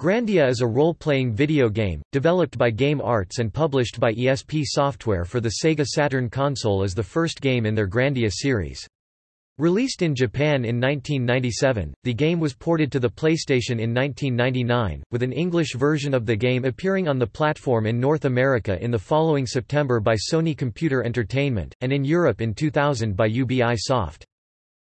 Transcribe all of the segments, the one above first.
Grandia is a role-playing video game, developed by Game Arts and published by ESP Software for the Sega Saturn console as the first game in their Grandia series. Released in Japan in 1997, the game was ported to the PlayStation in 1999, with an English version of the game appearing on the platform in North America in the following September by Sony Computer Entertainment, and in Europe in 2000 by UBI Soft.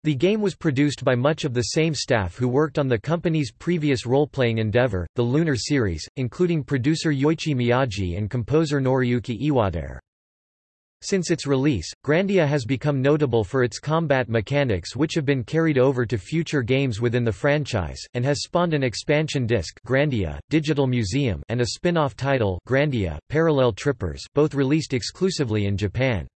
The game was produced by much of the same staff who worked on the company's previous role-playing endeavor, the Lunar series, including producer Yoichi Miyaji and composer Noriyuki Iwadare. Since its release, Grandia has become notable for its combat mechanics which have been carried over to future games within the franchise, and has spawned an expansion disc Grandia, Digital Museum and a spin-off title Grandia, Parallel Trippers both released exclusively in Japan.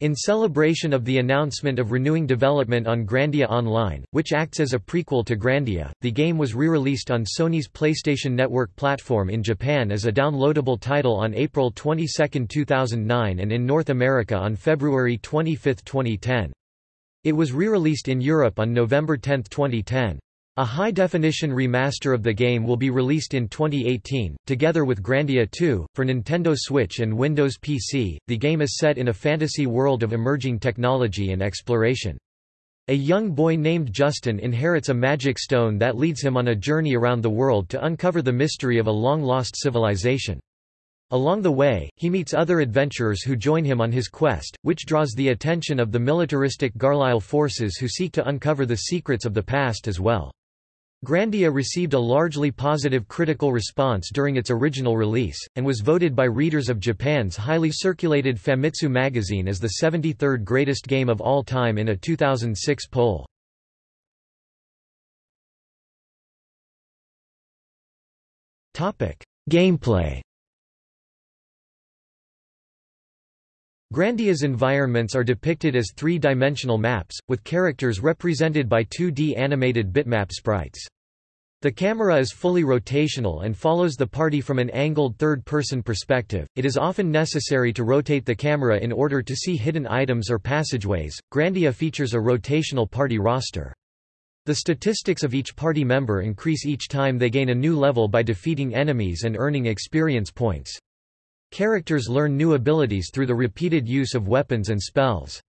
In celebration of the announcement of renewing development on Grandia Online, which acts as a prequel to Grandia, the game was re-released on Sony's PlayStation Network platform in Japan as a downloadable title on April 22, 2009 and in North America on February 25, 2010. It was re-released in Europe on November 10, 2010. A high-definition remaster of the game will be released in 2018, together with Grandia 2, for Nintendo Switch and Windows PC. The game is set in a fantasy world of emerging technology and exploration. A young boy named Justin inherits a magic stone that leads him on a journey around the world to uncover the mystery of a long-lost civilization. Along the way, he meets other adventurers who join him on his quest, which draws the attention of the militaristic Garlyle forces who seek to uncover the secrets of the past as well. Grandia received a largely positive critical response during its original release, and was voted by readers of Japan's highly circulated Famitsu magazine as the 73rd greatest game of all time in a 2006 poll. Gameplay Grandia's environments are depicted as three-dimensional maps, with characters represented by 2D animated bitmap sprites. The camera is fully rotational and follows the party from an angled third-person perspective. It is often necessary to rotate the camera in order to see hidden items or passageways. Grandia features a rotational party roster. The statistics of each party member increase each time they gain a new level by defeating enemies and earning experience points. Characters learn new abilities through the repeated use of weapons and spells.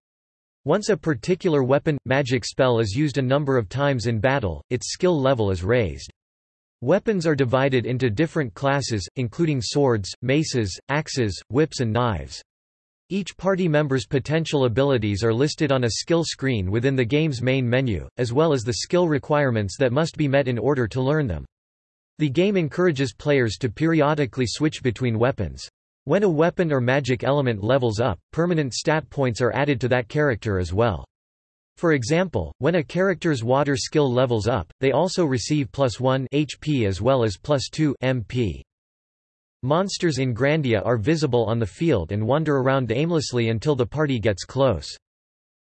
Once a particular weapon, magic spell is used a number of times in battle, its skill level is raised. Weapons are divided into different classes, including swords, maces, axes, whips and knives. Each party member's potential abilities are listed on a skill screen within the game's main menu, as well as the skill requirements that must be met in order to learn them. The game encourages players to periodically switch between weapons. When a weapon or magic element levels up, permanent stat points are added to that character as well. For example, when a character's water skill levels up, they also receive plus 1 HP as well as plus 2 MP. Monsters in Grandia are visible on the field and wander around aimlessly until the party gets close.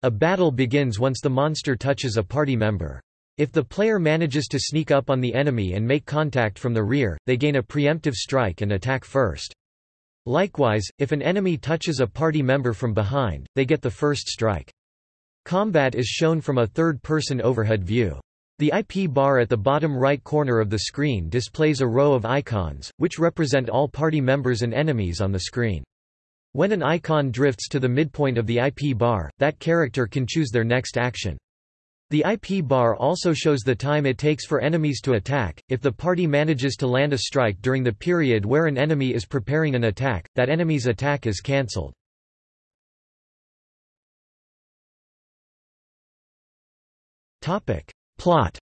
A battle begins once the monster touches a party member. If the player manages to sneak up on the enemy and make contact from the rear, they gain a preemptive strike and attack first. Likewise, if an enemy touches a party member from behind, they get the first strike. Combat is shown from a third-person overhead view. The IP bar at the bottom right corner of the screen displays a row of icons, which represent all party members and enemies on the screen. When an icon drifts to the midpoint of the IP bar, that character can choose their next action. The IP bar also shows the time it takes for enemies to attack. If the party manages to land a strike during the period where an enemy is preparing an attack, that enemy's attack is cancelled. Topic: Plot.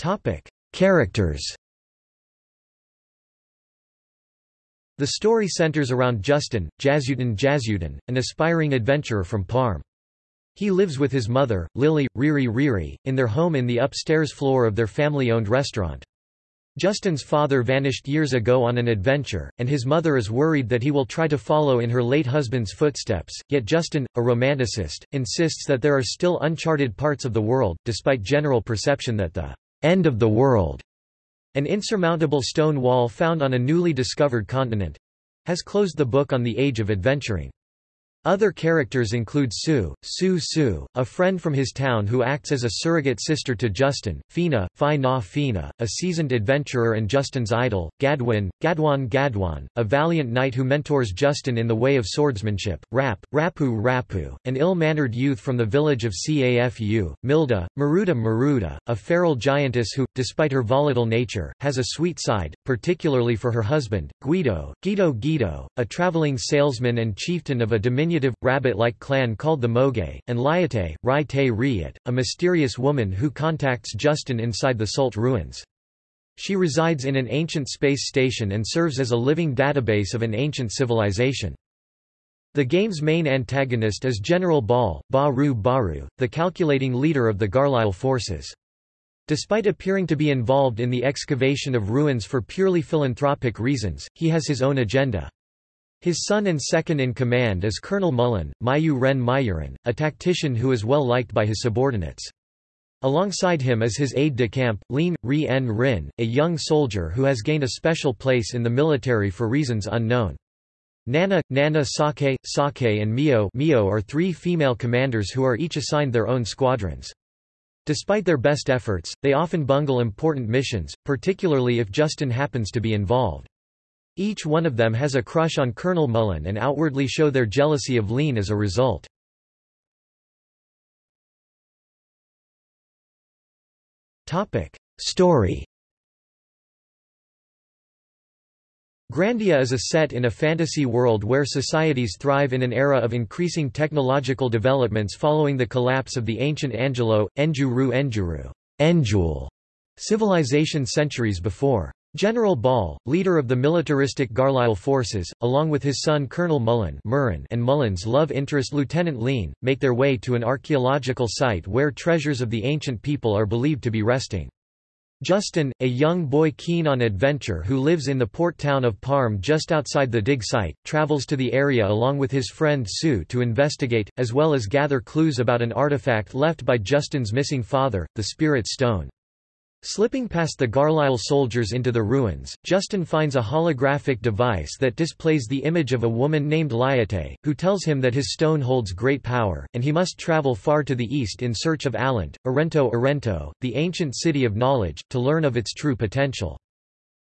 Topic: Characters. The story centers around Justin, Jazutin Jazutin, an aspiring adventurer from Parm. He lives with his mother, Lily, Riri Riri, in their home in the upstairs floor of their family-owned restaurant. Justin's father vanished years ago on an adventure, and his mother is worried that he will try to follow in her late husband's footsteps, yet Justin, a romanticist, insists that there are still uncharted parts of the world, despite general perception that the end of the world an insurmountable stone wall found on a newly discovered continent has closed the book on the age of adventuring. Other characters include Sue, Sue Sue, a friend from his town who acts as a surrogate sister to Justin, Fina, Fi Na Fina, a seasoned adventurer and Justin's idol, Gadwin, Gadwan Gadwan, a valiant knight who mentors Justin in the way of swordsmanship, Rapp, Rapu Rapu, an ill-mannered youth from the village of Cafu, Milda, Maruda Maruda, a feral giantess who, despite her volatile nature, has a sweet side, particularly for her husband, Guido, Guido Guido, a traveling salesman and chieftain of a dominion diminutive, rabbit-like clan called the Moge, and Liete, Rai Te a mysterious woman who contacts Justin inside the Salt ruins. She resides in an ancient space station and serves as a living database of an ancient civilization. The game's main antagonist is General Baal, Baru Baru, the calculating leader of the Garlyle forces. Despite appearing to be involved in the excavation of ruins for purely philanthropic reasons, he has his own agenda. His son and second-in-command is Colonel Mullen, Mayu Ren Mayuran, a tactician who is well liked by his subordinates. Alongside him is his aide-de-camp, Lin, Ri En Rin, a young soldier who has gained a special place in the military for reasons unknown. Nana, Nana Sake, Sake and Mio, Mio are three female commanders who are each assigned their own squadrons. Despite their best efforts, they often bungle important missions, particularly if Justin happens to be involved. Each one of them has a crush on Colonel Mullen and outwardly show their jealousy of Leen as a result. Story Grandia is a set in a fantasy world where societies thrive in an era of increasing technological developments following the collapse of the ancient Angelou, Enjuru Enjuru Enjul civilization centuries before. General Baal, leader of the militaristic Garlyle forces, along with his son Colonel Mullen and Mullen's love interest Lieutenant Leen, make their way to an archaeological site where treasures of the ancient people are believed to be resting. Justin, a young boy keen on adventure who lives in the port town of Parm just outside the dig site, travels to the area along with his friend Sue to investigate, as well as gather clues about an artifact left by Justin's missing father, the Spirit Stone. Slipping past the Garlyle soldiers into the ruins, Justin finds a holographic device that displays the image of a woman named Liete, who tells him that his stone holds great power, and he must travel far to the east in search of Alent, Arento Arento, the ancient city of knowledge, to learn of its true potential.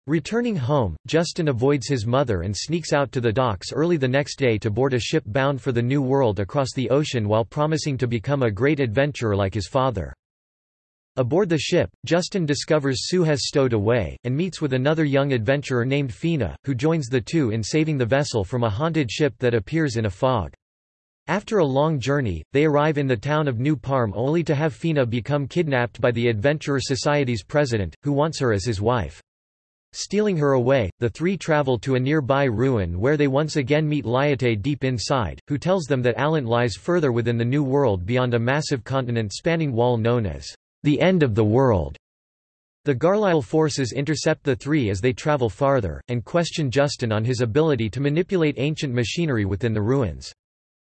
Returning home, Justin avoids his mother and sneaks out to the docks early the next day to board a ship bound for the New World across the ocean while promising to become a great adventurer like his father. Aboard the ship, Justin discovers Sue has stowed away, and meets with another young adventurer named Fina, who joins the two in saving the vessel from a haunted ship that appears in a fog. After a long journey, they arrive in the town of New Parm only to have Fina become kidnapped by the Adventurer Society's president, who wants her as his wife. Stealing her away, the three travel to a nearby ruin where they once again meet Liete deep inside, who tells them that Alent lies further within the New World beyond a massive continent-spanning wall known as the end of the world. The Garlyle forces intercept the three as they travel farther, and question Justin on his ability to manipulate ancient machinery within the ruins.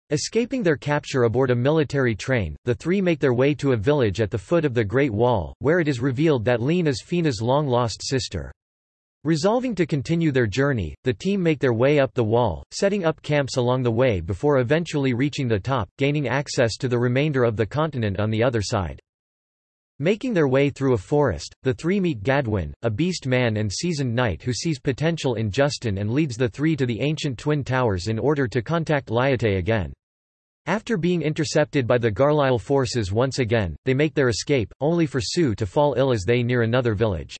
Escaping their capture aboard a military train, the three make their way to a village at the foot of the Great Wall, where it is revealed that Leen is Fina's long-lost sister. Resolving to continue their journey, the team make their way up the wall, setting up camps along the way before eventually reaching the top, gaining access to the remainder of the continent on the other side. Making their way through a forest, the three meet Gadwin, a beast man and seasoned knight who sees potential in Justin and leads the three to the ancient Twin Towers in order to contact Liete again. After being intercepted by the Garlyle forces once again, they make their escape, only for Sue to fall ill as they near another village.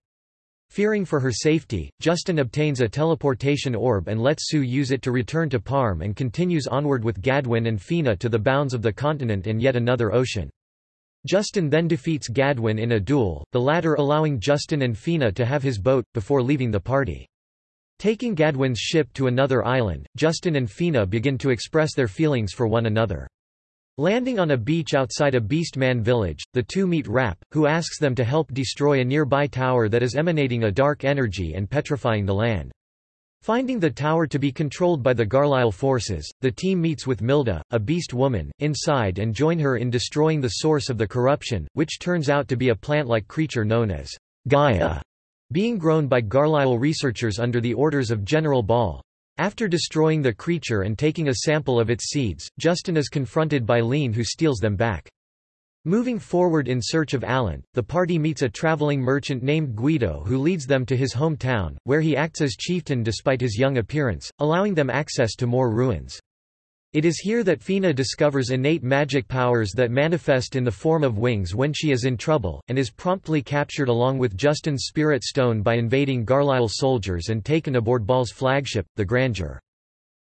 Fearing for her safety, Justin obtains a teleportation orb and lets Sue use it to return to Parm and continues onward with Gadwin and Fina to the bounds of the continent and yet another ocean. Justin then defeats Gadwin in a duel, the latter allowing Justin and Fina to have his boat, before leaving the party. Taking Gadwin's ship to another island, Justin and Fina begin to express their feelings for one another. Landing on a beach outside a Beastman village, the two meet Rapp, who asks them to help destroy a nearby tower that is emanating a dark energy and petrifying the land. Finding the tower to be controlled by the Garlyle forces, the team meets with Milda, a beast woman, inside and join her in destroying the source of the corruption, which turns out to be a plant-like creature known as Gaia, being grown by Garlyle researchers under the orders of General Baal. After destroying the creature and taking a sample of its seeds, Justin is confronted by Leen who steals them back. Moving forward in search of Alent, the party meets a traveling merchant named Guido who leads them to his hometown, where he acts as chieftain despite his young appearance, allowing them access to more ruins. It is here that Fina discovers innate magic powers that manifest in the form of wings when she is in trouble, and is promptly captured along with Justin's spirit stone by invading Garlyle soldiers and taken aboard Baal's flagship, the Grandeur.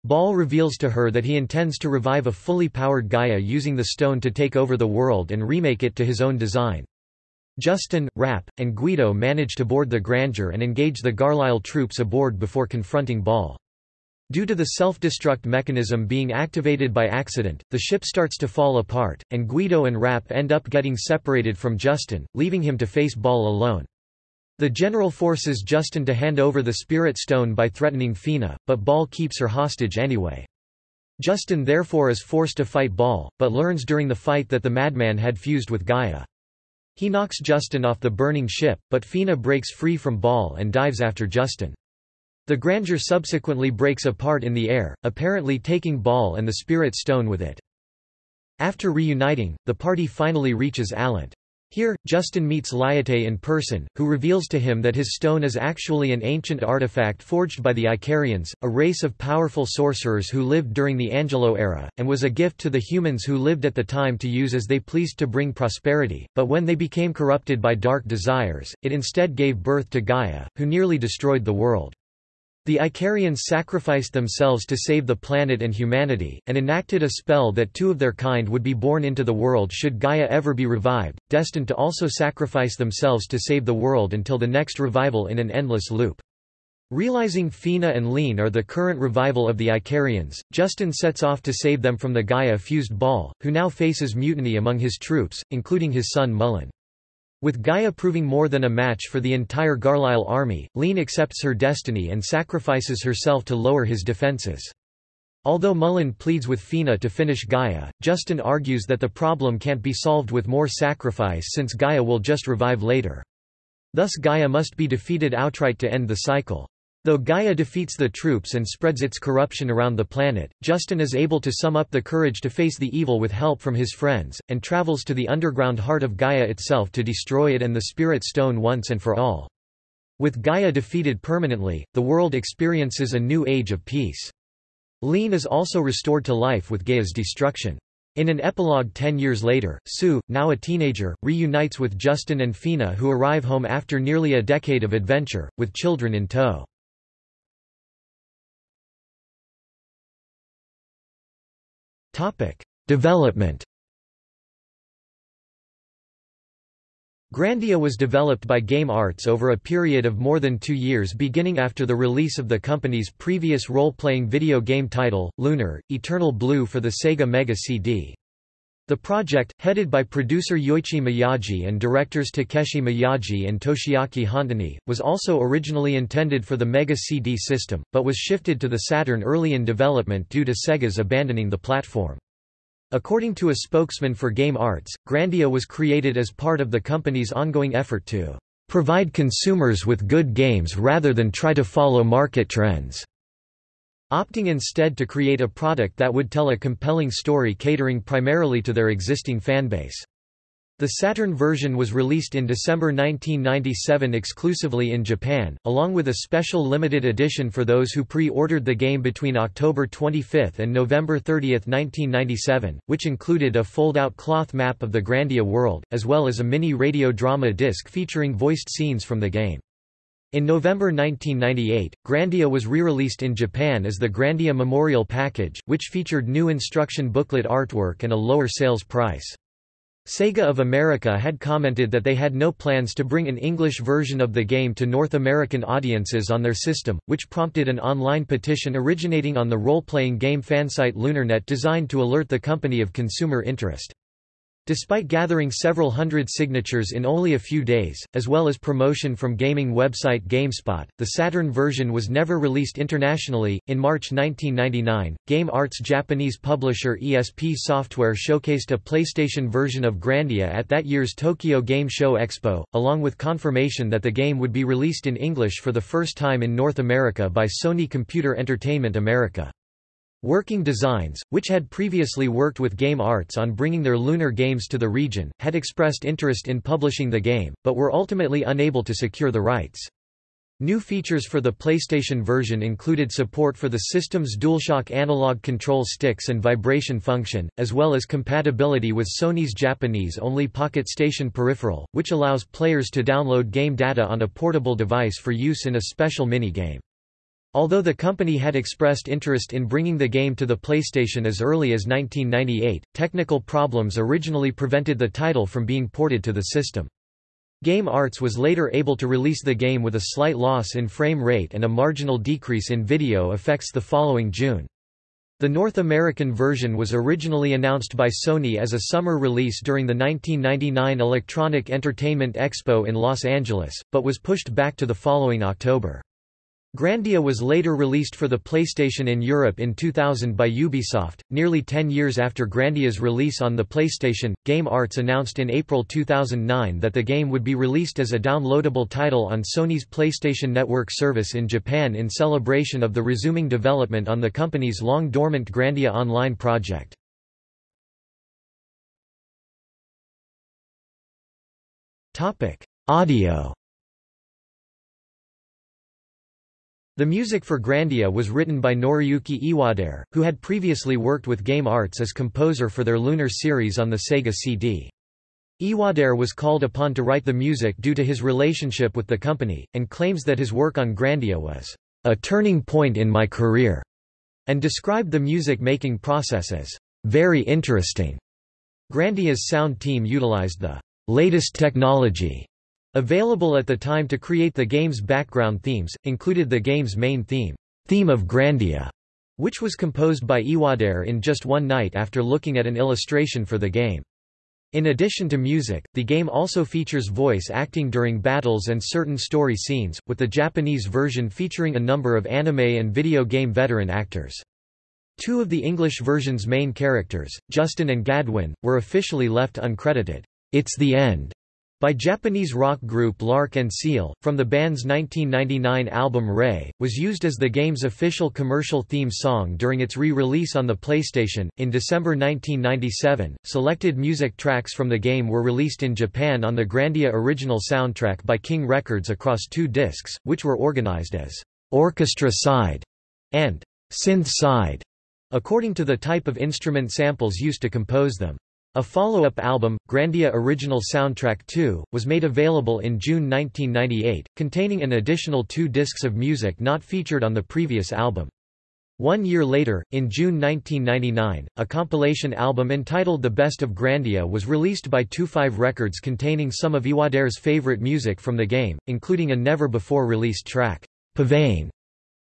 Baal reveals to her that he intends to revive a fully powered Gaia using the stone to take over the world and remake it to his own design. Justin, Rapp, and Guido manage to board the Grandeur and engage the Garlyle troops aboard before confronting Baal. Due to the self-destruct mechanism being activated by accident, the ship starts to fall apart, and Guido and Rapp end up getting separated from Justin, leaving him to face Baal alone. The general forces Justin to hand over the Spirit Stone by threatening Fina, but Baal keeps her hostage anyway. Justin therefore is forced to fight Baal, but learns during the fight that the madman had fused with Gaia. He knocks Justin off the burning ship, but Fina breaks free from Baal and dives after Justin. The grandeur subsequently breaks apart in the air, apparently taking Baal and the Spirit Stone with it. After reuniting, the party finally reaches Alent. Here, Justin meets Liete in person, who reveals to him that his stone is actually an ancient artifact forged by the Icarians, a race of powerful sorcerers who lived during the Angelou era, and was a gift to the humans who lived at the time to use as they pleased to bring prosperity, but when they became corrupted by dark desires, it instead gave birth to Gaia, who nearly destroyed the world. The Icarians sacrificed themselves to save the planet and humanity, and enacted a spell that two of their kind would be born into the world should Gaia ever be revived, destined to also sacrifice themselves to save the world until the next revival in an endless loop. Realizing Fina and Leen are the current revival of the Icarians, Justin sets off to save them from the Gaia-fused Baal, who now faces mutiny among his troops, including his son Mullen. With Gaia proving more than a match for the entire Garlyle army, Leen accepts her destiny and sacrifices herself to lower his defenses. Although Mullen pleads with Fina to finish Gaia, Justin argues that the problem can't be solved with more sacrifice since Gaia will just revive later. Thus Gaia must be defeated outright to end the cycle. Though Gaia defeats the troops and spreads its corruption around the planet, Justin is able to sum up the courage to face the evil with help from his friends, and travels to the underground heart of Gaia itself to destroy it and the Spirit Stone once and for all. With Gaia defeated permanently, the world experiences a new age of peace. Leen is also restored to life with Gaia's destruction. In an epilogue ten years later, Sue, now a teenager, reunites with Justin and Fina who arrive home after nearly a decade of adventure, with children in tow. Development Grandia was developed by Game Arts over a period of more than two years beginning after the release of the company's previous role-playing video game title, Lunar, Eternal Blue for the Sega Mega CD. The project, headed by producer Yoichi Miyaji and directors Takeshi Miyaji and Toshiaki Hontani, was also originally intended for the Mega CD system, but was shifted to the Saturn early in development due to Sega's abandoning the platform. According to a spokesman for Game Arts, Grandia was created as part of the company's ongoing effort to provide consumers with good games rather than try to follow market trends opting instead to create a product that would tell a compelling story catering primarily to their existing fanbase. The Saturn version was released in December 1997 exclusively in Japan, along with a special limited edition for those who pre-ordered the game between October 25 and November 30, 1997, which included a fold-out cloth map of the Grandia world, as well as a mini radio drama disc featuring voiced scenes from the game. In November 1998, Grandia was re-released in Japan as the Grandia Memorial Package, which featured new instruction booklet artwork and a lower sales price. Sega of America had commented that they had no plans to bring an English version of the game to North American audiences on their system, which prompted an online petition originating on the role-playing game fansite LunarNet designed to alert the company of consumer interest. Despite gathering several hundred signatures in only a few days, as well as promotion from gaming website GameSpot, the Saturn version was never released internationally. In March 1999, Game Art's Japanese publisher ESP Software showcased a PlayStation version of Grandia at that year's Tokyo Game Show Expo, along with confirmation that the game would be released in English for the first time in North America by Sony Computer Entertainment America. Working Designs, which had previously worked with Game Arts on bringing their lunar games to the region, had expressed interest in publishing the game, but were ultimately unable to secure the rights. New features for the PlayStation version included support for the system's DualShock analog control sticks and vibration function, as well as compatibility with Sony's Japanese-only Pocket Station peripheral, which allows players to download game data on a portable device for use in a special minigame. Although the company had expressed interest in bringing the game to the PlayStation as early as 1998, technical problems originally prevented the title from being ported to the system. Game Arts was later able to release the game with a slight loss in frame rate and a marginal decrease in video effects the following June. The North American version was originally announced by Sony as a summer release during the 1999 Electronic Entertainment Expo in Los Angeles, but was pushed back to the following October. Grandia was later released for the PlayStation in Europe in 2000 by Ubisoft. Nearly 10 years after Grandia's release on the PlayStation, Game Arts announced in April 2009 that the game would be released as a downloadable title on Sony's PlayStation Network service in Japan in celebration of the resuming development on the company's long dormant Grandia Online project. Topic: Audio The music for Grandia was written by Noriyuki Iwadare, who had previously worked with Game Arts as composer for their Lunar series on the Sega CD. Iwadare was called upon to write the music due to his relationship with the company, and claims that his work on Grandia was a turning point in my career, and described the music-making process as very interesting. Grandia's sound team utilized the latest technology Available at the time to create the game's background themes, included the game's main theme, Theme of Grandia, which was composed by Iwadare in just one night after looking at an illustration for the game. In addition to music, the game also features voice acting during battles and certain story scenes, with the Japanese version featuring a number of anime and video game veteran actors. Two of the English version's main characters, Justin and Gadwin, were officially left uncredited. It's the End by Japanese rock group L'Arc-en-Ciel, from the band's 1999 album Ray, was used as the game's official commercial theme song during its re-release on the PlayStation. In December 1997, selected music tracks from the game were released in Japan on the Grandia original soundtrack by King Records across two discs, which were organized as orchestra side and synth side, according to the type of instrument samples used to compose them. A follow-up album, Grandia Original Soundtrack 2, was made available in June 1998, containing an additional two discs of music not featured on the previous album. One year later, in June 1999, a compilation album entitled The Best of Grandia was released by 2-5 Records containing some of Iwadare's favorite music from the game, including a never-before-released track, Pavane.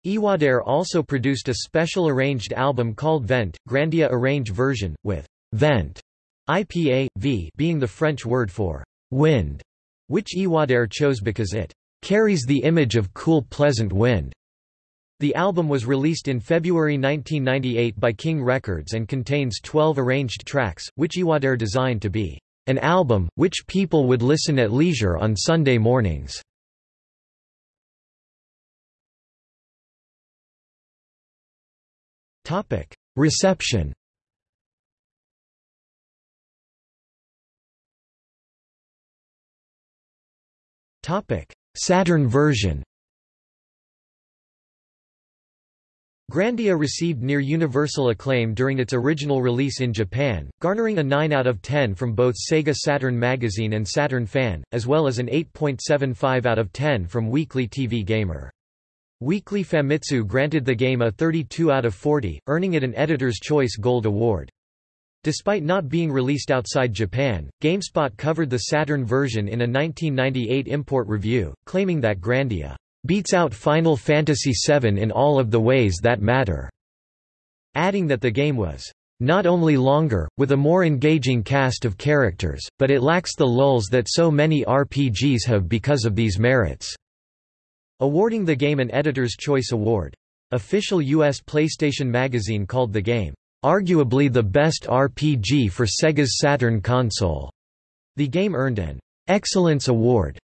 Iwadare also produced a special arranged album called Vent, Grandia Arrange version, with Vent IPA, v being the French word for wind, which Iwadare chose because it carries the image of cool pleasant wind. The album was released in February 1998 by King Records and contains 12 arranged tracks, which Iwadare designed to be an album, which people would listen at leisure on Sunday mornings. Reception Saturn version Grandia received near universal acclaim during its original release in Japan, garnering a 9 out of 10 from both Sega Saturn Magazine and Saturn Fan, as well as an 8.75 out of 10 from Weekly TV Gamer. Weekly Famitsu granted the game a 32 out of 40, earning it an Editor's Choice Gold Award. Despite not being released outside Japan, GameSpot covered the Saturn version in a 1998 import review, claiming that Grandia beats out Final Fantasy VII in all of the ways that matter, adding that the game was not only longer, with a more engaging cast of characters, but it lacks the lulls that so many RPGs have because of these merits." Awarding the game an Editor's Choice Award. Official U.S. PlayStation Magazine called the game, "...arguably the best RPG for Sega's Saturn console." The game earned an Excellence Award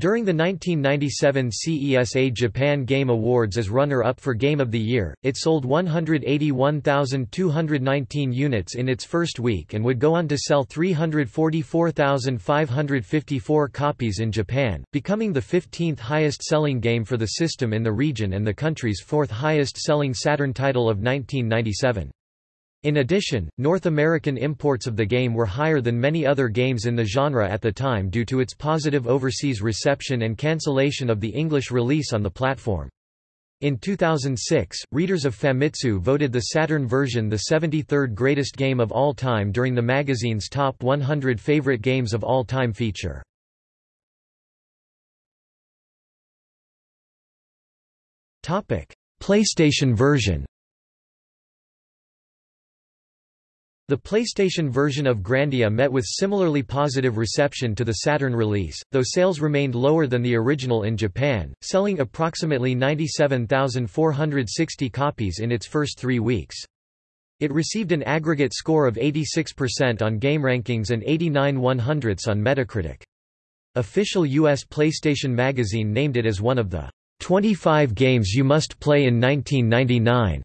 during the 1997 CESA Japan Game Awards as runner-up for Game of the Year, it sold 181,219 units in its first week and would go on to sell 344,554 copies in Japan, becoming the 15th highest-selling game for the system in the region and the country's fourth highest-selling Saturn title of 1997. In addition, North American imports of the game were higher than many other games in the genre at the time due to its positive overseas reception and cancellation of the English release on the platform. In 2006, readers of Famitsu voted the Saturn version the 73rd greatest game of all time during the magazine's Top 100 Favorite Games of All Time feature. PlayStation version The PlayStation version of Grandia met with similarly positive reception to the Saturn release, though sales remained lower than the original in Japan, selling approximately 97,460 copies in its first three weeks. It received an aggregate score of 86% on GameRankings and 89 100ths on Metacritic. Official U.S. PlayStation Magazine named it as one of the 25 games you must play in 1999,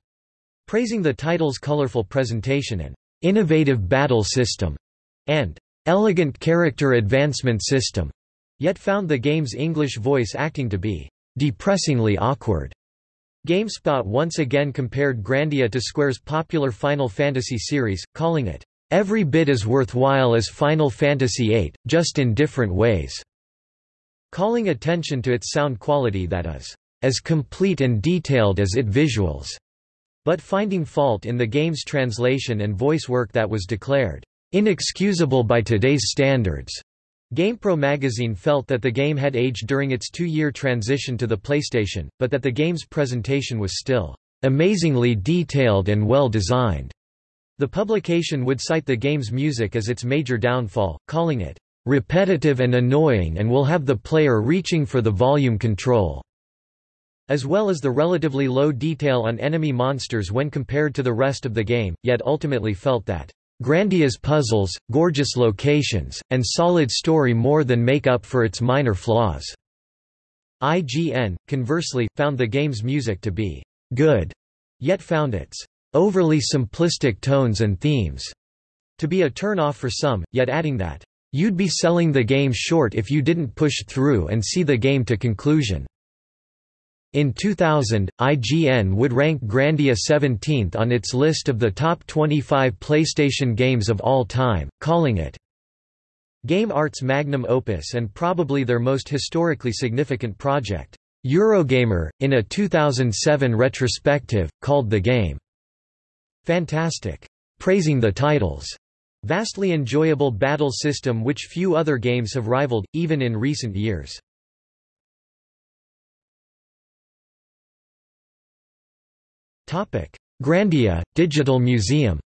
praising the title's colorful presentation and innovative battle system, and elegant character advancement system, yet found the game's English voice acting to be depressingly awkward. GameSpot once again compared Grandia to Square's popular Final Fantasy series, calling it, "...every bit as worthwhile as Final Fantasy VIII, just in different ways." Calling attention to its sound quality that is, "...as complete and detailed as it visuals." But finding fault in the game's translation and voice work that was declared inexcusable by today's standards. GamePro magazine felt that the game had aged during its two-year transition to the PlayStation, but that the game's presentation was still amazingly detailed and well designed. The publication would cite the game's music as its major downfall, calling it repetitive and annoying and will have the player reaching for the volume control as well as the relatively low detail on enemy monsters when compared to the rest of the game, yet ultimately felt that Grandia's puzzles, gorgeous locations, and solid story more than make up for its minor flaws. IGN, conversely, found the game's music to be good, yet found its overly simplistic tones and themes to be a turn-off for some, yet adding that, "...you'd be selling the game short if you didn't push through and see the game to conclusion." In 2000, IGN would rank Grandia 17th on its list of the top 25 PlayStation games of all time, calling it Game Art's magnum opus and probably their most historically significant project. Eurogamer, in a 2007 retrospective, called the game fantastic, praising the title's vastly enjoyable battle system which few other games have rivaled, even in recent years. Grandia, Digital Museum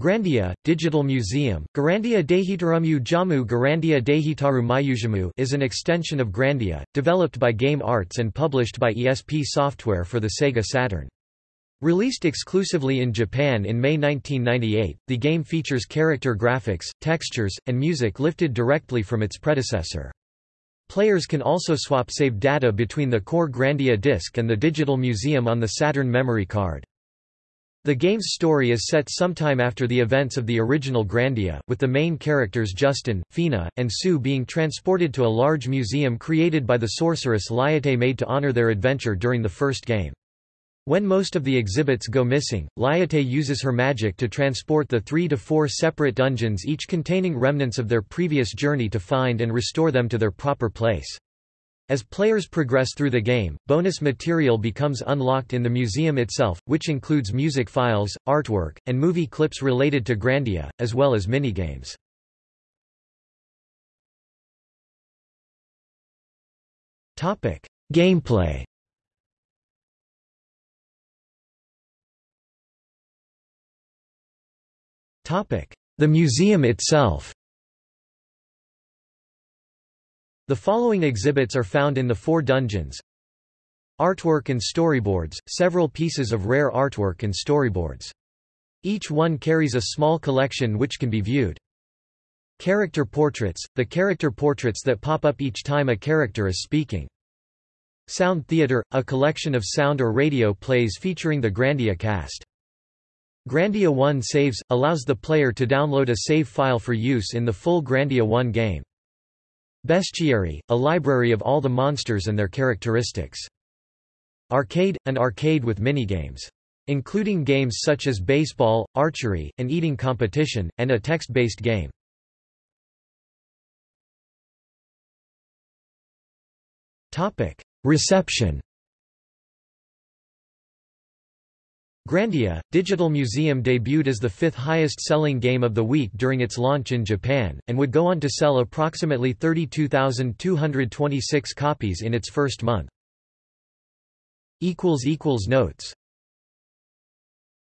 Grandia, Digital Museum, Garandia Dehitarumu Jamu Garandia Dehitaru Mayujamu is an extension of Grandia, developed by Game Arts and published by ESP Software for the Sega Saturn. Released exclusively in Japan in May 1998, the game features character graphics, textures, and music lifted directly from its predecessor. Players can also swap saved data between the core Grandia disk and the digital museum on the Saturn memory card. The game's story is set sometime after the events of the original Grandia, with the main characters Justin, Fina, and Sue being transported to a large museum created by the sorceress Liete made to honor their adventure during the first game. When most of the exhibits go missing, Liete uses her magic to transport the three to four separate dungeons each containing remnants of their previous journey to find and restore them to their proper place. As players progress through the game, bonus material becomes unlocked in the museum itself, which includes music files, artwork, and movie clips related to Grandia, as well as minigames. Gameplay The museum itself The following exhibits are found in the four dungeons Artwork and storyboards, several pieces of rare artwork and storyboards. Each one carries a small collection which can be viewed. Character portraits, the character portraits that pop up each time a character is speaking. Sound Theater, a collection of sound or radio plays featuring the Grandia cast. Grandia 1 Saves, allows the player to download a save file for use in the full Grandia 1 game. Bestiary, a library of all the monsters and their characteristics. Arcade, an arcade with minigames. Including games such as baseball, archery, an eating competition, and a text-based game. Reception Grandia, Digital Museum debuted as the fifth highest-selling game of the week during its launch in Japan, and would go on to sell approximately 32,226 copies in its first month. Notes